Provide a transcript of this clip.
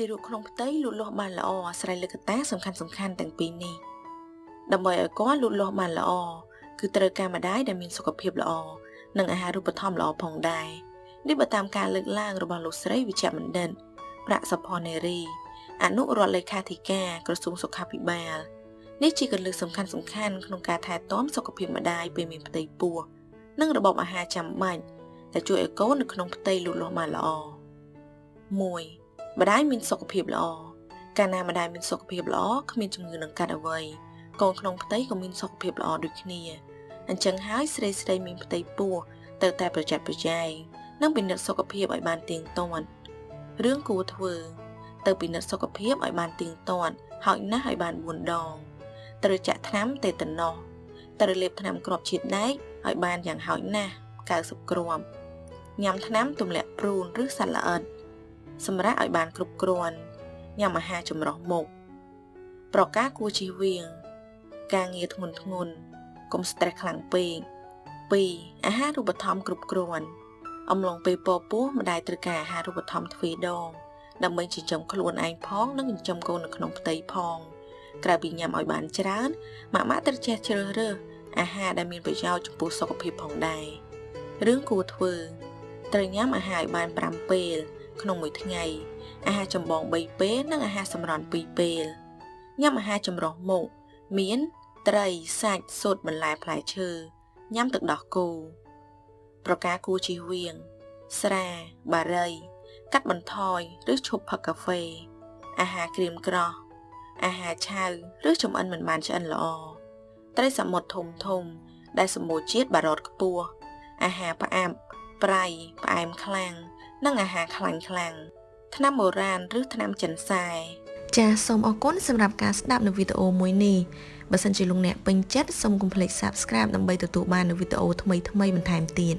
ទារកក្នុងផ្ទៃលូតលាស់បានល្អអាស្រ័យលើកត្តាសំខាន់សំខាន់ទាំងពីរនេះដើម្បីឲ្យគាត់លូតលាស់បានល្អគឺត្រូវការម្ដាយដែលមានសុខភាពល្អនិងអាហារូបត្ថម្ភល្អផងដែរនេះបើតាមការលើកឡើងរបស់លោកស្រីវិជ្ជបណ្ឌិតប្រាក់សុផនេរីអនុរដ្ឋលេខាធិការក្រសួងសុខាភិបាលនេះជាកលឹះសំខាន់សំខាន់ក្នុងការថែទាំសុខភាពម្ដាយពេលមានផ្ទៃពោះនិងរបបអាហារចាំបាច់ដែលជួយឲ្យកូននៅក្នុងផ្ទៃលូតលាស់បានល្អ1 ម្ដាយមានសុខភាពល្អកាលណាម្ដាយមានសុខភាពល្អគ្មានជំងឺនឹងកាត់អ្វីកូនក្នុងផ្ទៃក៏មានសុខភាពល្អដូចគ្នាអញ្ចឹងហើយស្រីស្រីមានផ្ទៃពោះទៅតែប្រយ័ត្នប្រយែងនិងពិនិត្យសុខភាពឲ្យបានទៀងទាត់រឿងគួរធ្វើ ទៅពិនិត្យសុខភាពឲ្យបានទៀងទាត់ហើយណាស់ឲ្យបាន4ដងត្រូវចាក់ថ្នាំតេតាណូសត្រូវលេបថ្នាំគ្រាប់ជាតិដែកឲ្យបានយ៉ាងហោចណាស់90គ្រាប់ញ៉ាំថ្នាំទម្លាក់ព្រូនឬសត្វល្អិត សម្រាប់ឲ្យបានគ្រប់គ្រាន់ញ៉ាំអាហារចម្រុះមុខប្រការគួរជៀសវាង ការងារធ្ងន់ធ្ងរកុំ stress ខ្លាំងពេក2អាហារូបត្ថម្ភគ្រប់គ្រាន់អំឡុងពេលពពោះម្ដាយត្រូវការអាហារូបត្ថម្ភទ្វេដងដើម្បីចិញ្ចឹមខ្លួនឯងផងនិងចិញ្ចឹមកូននៅក្នុងផ្ទៃផងក្រៅពីញ៉ាំឲ្យបានច្រើនម៉ាក់ម៉ាក់ត្រូវចេះជ្រើសរើសអាហារដែលមានប្រយោជន៍ចំពោះសុខភាពផងដែររឿងគួរធ្វើត្រូវញ៉ាំអាហារឲ្យបាន5ពេល ក្នុងមួយថ្ងៃអាហារចម្បង3ពេលនិងអាហារសម្រន់2ពេលញ៉ាំអាហារចម្រុះមុខមាន ត្រីសាច់ស៊ុតបន្លែផ្លែឈើញ៉ាំទឹកដោះគោប្រការគួរជៀសវាងស្រា បារី កាត់បន្ថយឬឈប់ផឹកកាហ្វេ អាហារក្រៀមក្រោះអាហារឆៅឬចំអិនមិនបានឆ្អិនល្អត្រីសមុទ្រធំធំ ដែលសម្បូរជាតិបារតខ្ពស់អាហារផ្អាប់ប្រៃផ្អែមខ្លាំង និងអាហារខ្លាញ់ខ្លាំងថ្នាំបុរាណឬថ្នាំចិនសែចាសសូមអរគុណសម្រាប់ការស្ដាប់នៅវីដេអូមួយនេះបើសិនជាលោកអ្នកពេញចិត្តសូមកុំភ្លេច Subscribe ដើម្បីទទួលបាននូវវីដេអូថ្មីៗបន្ថែមទៀត